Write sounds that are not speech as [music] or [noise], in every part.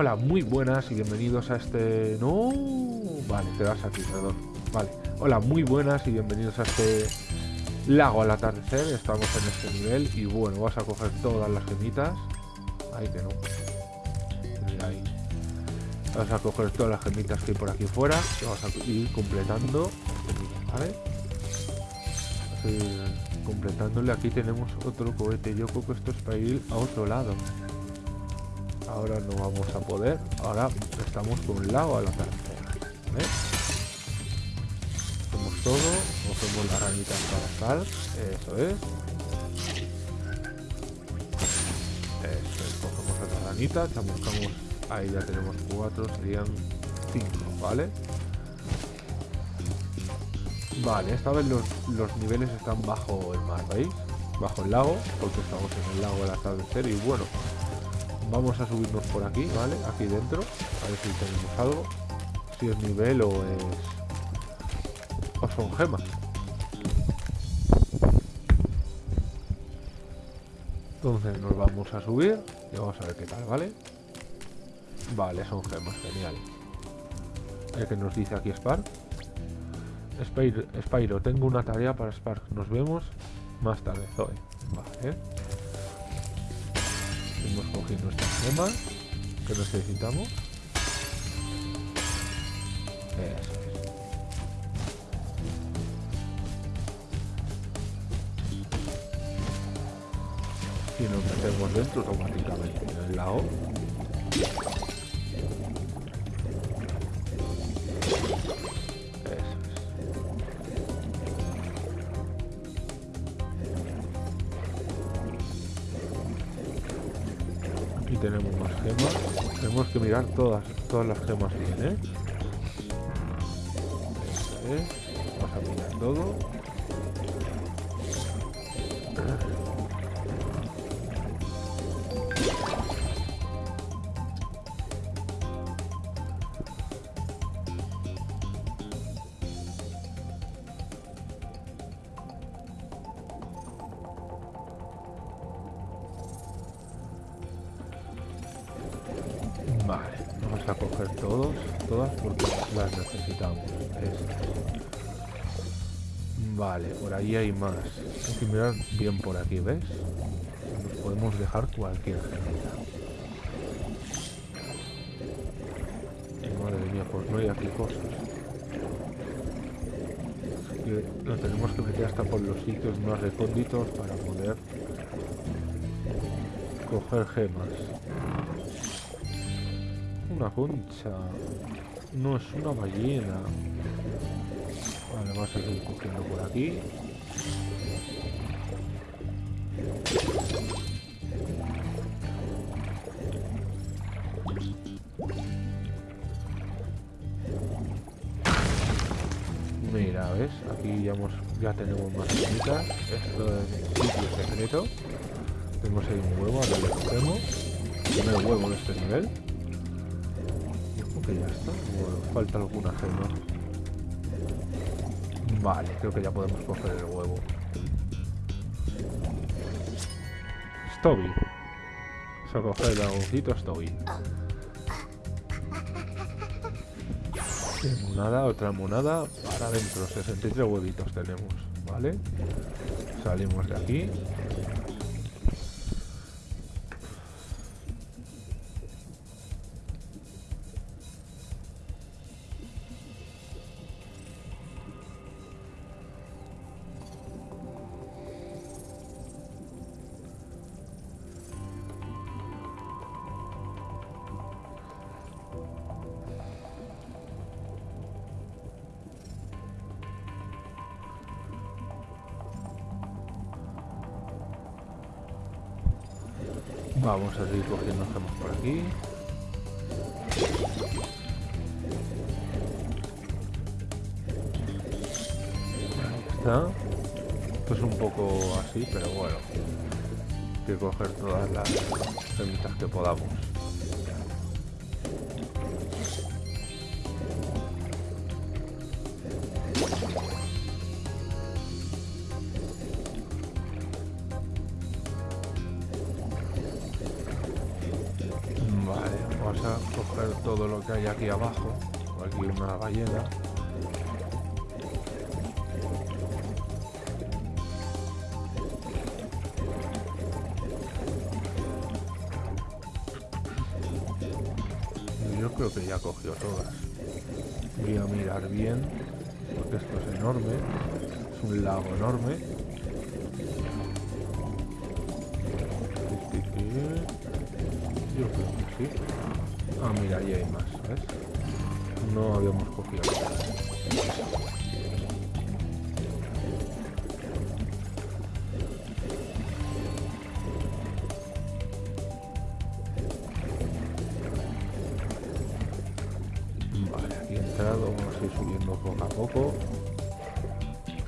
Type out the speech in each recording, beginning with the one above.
Hola, muy buenas y bienvenidos a este... No... Vale, te das aquí, perdón. Vale. Hola, muy buenas y bienvenidos a este lago al atardecer. Estamos en este nivel y bueno, vas a coger todas las gemitas. Ahí que no. Ahí. Vas a coger todas las gemitas que hay por aquí fuera y vas a ir completando ¿vale? completándole. Aquí tenemos otro cohete. Yo creo que esto es para ir a otro lado. Ahora no vamos a poder. Ahora estamos con un lado a la tercera. ¿vale? Hacemos todo. Cogemos la ranita para estar. Eso es. Eso es. Cogemos otra ranita. Buscamos. Ahí ya tenemos cuatro. Serían cinco, ¿vale? Vale, esta vez los, los niveles están bajo el mar, ¿veis? Bajo el lago, porque estamos en el lago al atardecer y bueno, vamos a subirnos por aquí, ¿vale? Aquí dentro, a ver si tenemos algo. Si es nivel o es... o son gemas. Entonces nos vamos a subir y vamos a ver qué tal, ¿vale? Vale, son gemas, genial. El que nos dice aquí Spark. Spyro, tengo una tarea para Spark. Nos vemos más tarde, Zoe. Vale. Hemos cogido nuestras gemas que necesitamos. Y nos metemos dentro automáticamente en el lago. Tenemos más gemas. Tenemos que mirar todas, todas las gemas bien, ¿eh? Vamos a mirar todo. Coger todos, todas porque las necesitamos. Vale, por ahí hay más. Hay que mirar bien por aquí, ¿ves? Nos podemos dejar cualquier gemita. Madre mía, pues no hay aquí cosas. Así que nos tenemos que meter hasta por los sitios más recónditos para poder coger gemas. Una concha. No es una ballena. Vale, vamos a seguir cogiendo por aquí. Mira, ¿ves? Aquí ya, hemos, ya tenemos más cositas. Esto es sitio secreto. Tenemos ahí un huevo, ahora le cogemos. Primer huevo de este nivel. Ya está. falta alguna gema. Vale, creo que ya podemos coger el huevo. Stoby. Vamos a coger el dragoncito Stoby. Monada, otra monada para adentro. 63 huevitos tenemos, ¿vale? Salimos de aquí. Vamos a seguir cogiendo gemas por aquí. Ahí está. Esto es un poco así, pero bueno. Hay que coger todas las gemitas que podamos. Todo lo que hay aquí abajo. Aquí una ballena. Yo creo que ya cogió todas. Voy a mirar bien, porque esto es enorme. Es un lago enorme. Yo creo que sí. Ah, mira, ahí hay más, ¿ves? No habíamos cogido. Vale, aquí he entrado, vamos a ir subiendo poco a poco.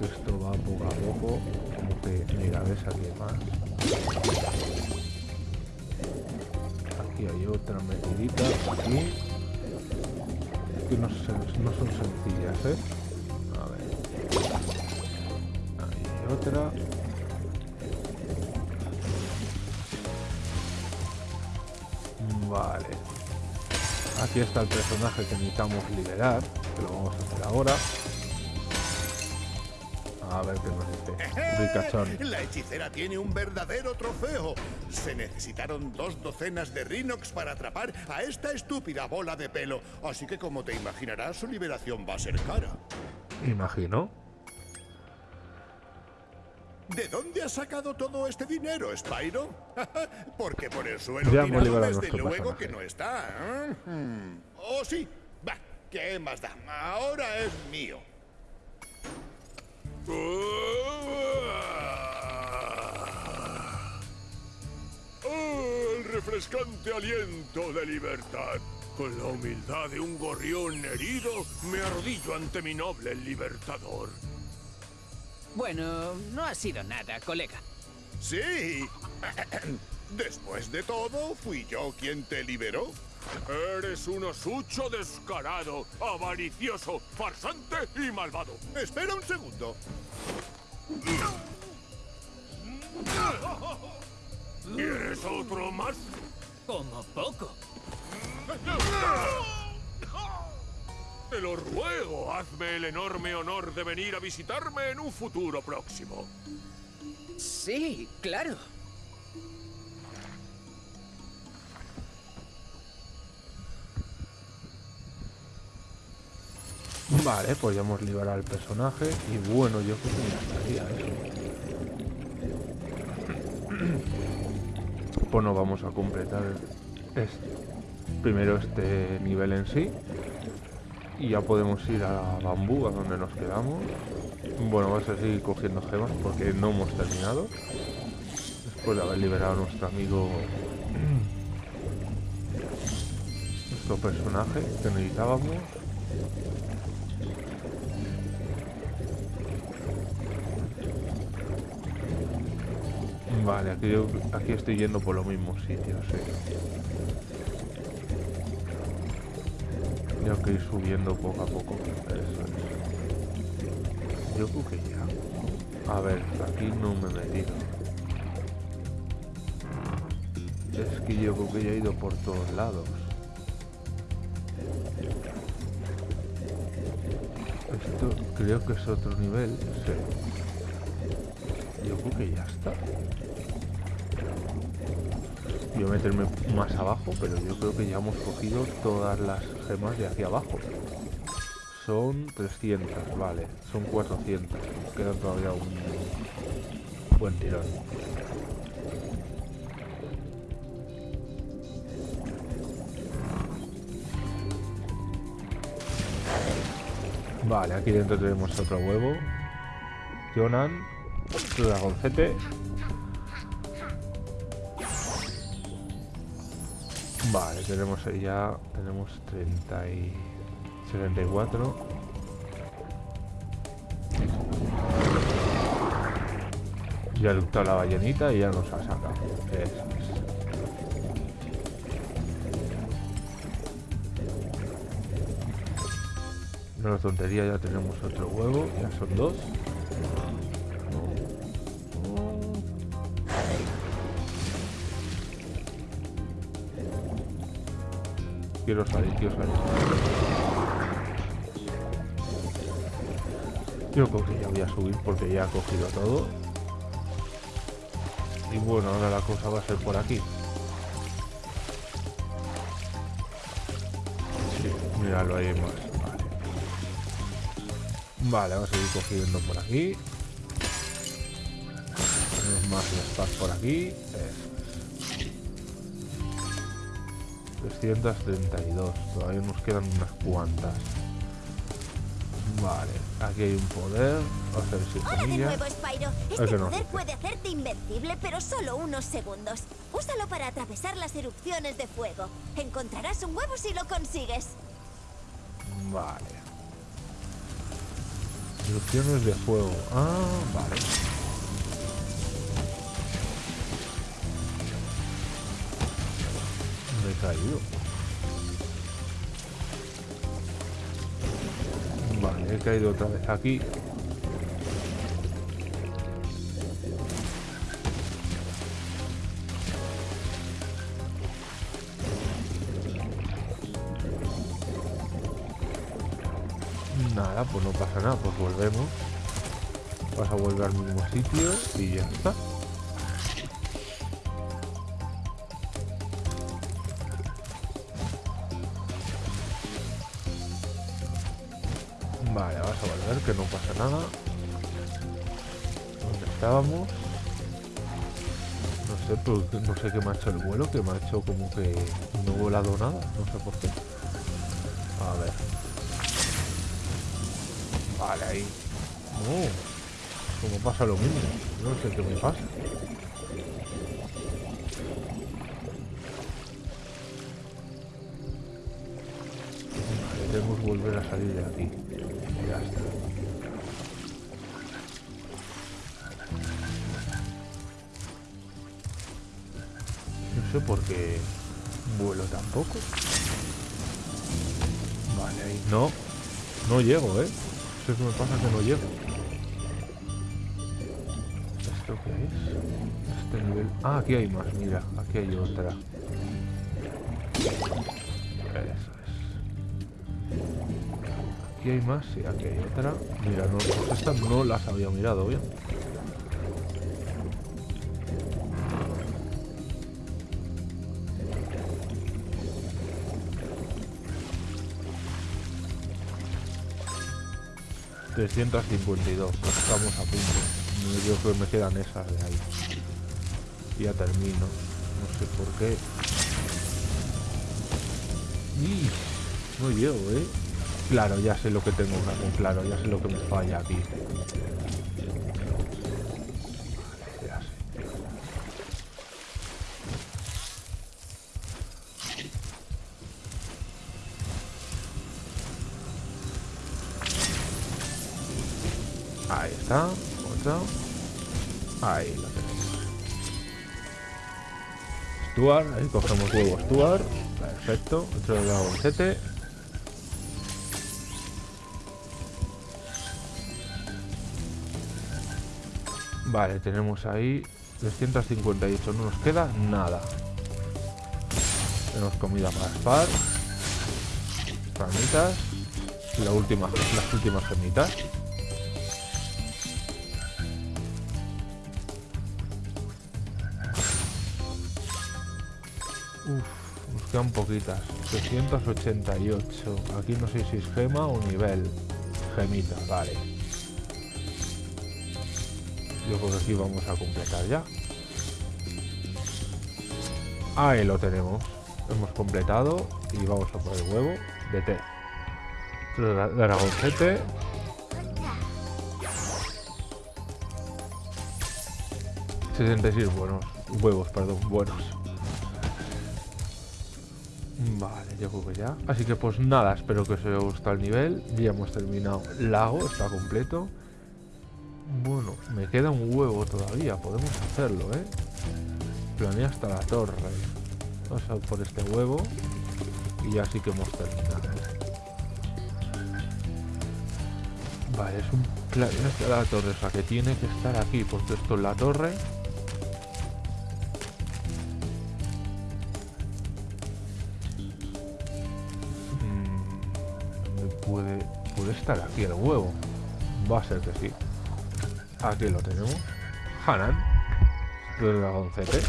Esto va poco a poco. Como que, mira, ves aquí más. Aquí hay otra metidita, aquí. Que no, no son sencillas, ¿eh? A ver. Hay otra. Vale. Aquí está el personaje que necesitamos liberar, que lo vamos a hacer ahora. A ver qué nos dice. Ricachón. La hechicera tiene un verdadero trofeo. Se necesitaron dos docenas de Rhinox para atrapar a esta estúpida bola de pelo. Así que como te imaginarás, su liberación va a ser cara. Imagino. ¿De dónde has sacado todo este dinero, Spyro? [laughs] Porque por el suelo Ya tirado, desde luego personaje. que no está. ¿eh? Oh, sí. Va, ¿qué más da? Ahora es mío. ¡Oh, el refrescante aliento de libertad! Con la humildad de un gorrión herido, me arrodillo ante mi noble libertador. Bueno, no ha sido nada, colega. Sí. [clears throat] Después de todo, fui yo quien te liberó. Eres un osucho descarado, avaricioso, farsante y malvado. Espera un segundo. ¿Quieres otro más? Como poco. Te lo ruego, hazme el enorme honor de venir a visitarme en un futuro próximo. Sí, claro. Vale, pues ya hemos liberado al personaje. Y bueno, yo creo que ya estaría eso. [clears throat] Pues no vamos a completar este, primero este nivel en sí. Y ya podemos ir a Bambú, a donde nos quedamos. Bueno, vamos a seguir cogiendo gemas porque no hemos terminado. Después de haber liberado a nuestro amigo... [clears throat] Nuestro personaje que necesitábamos. Vale, aquí, estoy yendo por los mismos sitios, sí. Tengo que ir subiendo poco a poco. Eso es. Yo creo que ya. A ver, aquí no me he metido. Es que yo creo que ya he ido por todos lados. Esto creo que es otro nivel. Sí. Yo creo que ya está. A meterme más abajo, pero yo creo que ya hemos cogido todas las gemas de hacia abajo. Son 300, vale. Son 400. Nos queda todavía un buen tirón. Vale, aquí dentro tenemos otro huevo. Jonan, dragoncete. Vale, tenemos ya, tenemos 30 y 74. Ya ha luchado la ballenita y ya nos ha sacado. Eso es. Es tontería, ya tenemos otro huevo, ya son dos. quiero salir, quiero salir. Yo creo que ya voy a subir porque ya he cogido todo. Y bueno, ahora la cosa va a ser por aquí. Sí, míralo, ahí más. Vale. Vamos a seguir cogiendo por aquí. Tenemos más por aquí. Eso es. 332. Todavía nos quedan unas cuantas. Vale, aquí hay un poder. Vamos a ver si Hola de nuevo, Spyro. Es Este que no. poder puede hacerte invencible, pero solo unos segundos. Úsalo para atravesar las erupciones de fuego. Encontrarás un huevo si lo consigues. Vale. Erupciones de fuego. Ah, vale. Me he caído. Vale, he caído otra vez aquí. Nada, pues no pasa nada, pues volvemos. Vas a volver al mismo sitio y ya está. Vale, vas a volver, que no pasa nada. ¿Dónde estábamos? No sé, pero no sé qué me ha hecho el vuelo, que me ha hecho como que no he volado nada, no sé por qué. A ver. Vale, ahí. No. Como pasa lo mismo. No sé qué me pasa. Vale, debemos volver a salir de aquí. Ya está. No sé por qué vuelo tampoco. Vale, ahí. No. No llego, ¿eh? Es que me pasa que no llego. ¿Esto qué es? Este nivel... Ah, aquí hay más, mira. Aquí hay otra. Eso es. Aquí hay más, sí, aquí hay otra. Mira, no, pues estas no las había mirado bien. ...352... Estamos a punto. Yo creo que me quedan esas de ahí. Y ya termino. No sé por qué. ¡Ih! No llego, ¿eh? Claro, ya sé lo que tengo que. Claro, ya sé lo que me falla aquí. Ahí la tenemos. Stuart. Ahí cogemos huevo Stuart. Perfecto. Otro dragoncete. Vale, tenemos ahí 358. No nos queda nada. Tenemos comida para Spar. Ramitas. La última, las últimas gemitas. Uf, nos quedan poquitas. 388. Aquí no sé si es gema o nivel. Gemita, vale. Yo creo que aquí vamos a completar ya. Ahí lo tenemos. Hemos completado y vamos a por el huevo de té. Dra- Dragoncete. ...66 buenos... ...huevos, perdón, buenos. Vale, yo creo que ya. Así que pues nada, espero que os haya gustado el nivel. Ya hemos terminado. Lago está completo. Bueno, me queda un huevo todavía. Podemos hacerlo, ¿eh? Planea hasta la torre. Vamos a por este huevo. Y ya sí que hemos terminado. Vale, es un planea hasta la torre. O sea, que tiene que estar aquí. Porque esto es la torre. Aquí el huevo? Va a ser que sí. Aquí lo tenemos. Hanan. Dragoncete.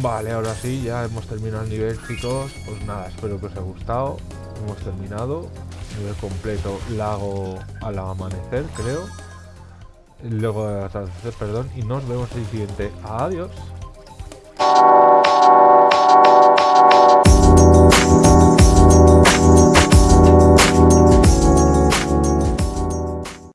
Vale, ahora sí, ya hemos terminado el nivel, chicos. Pues nada, espero que os haya gustado. Hemos terminado. Nivel completo, lago al amanecer, creo. Luego atardecer, perdón. Y nos vemos en el siguiente. Adiós.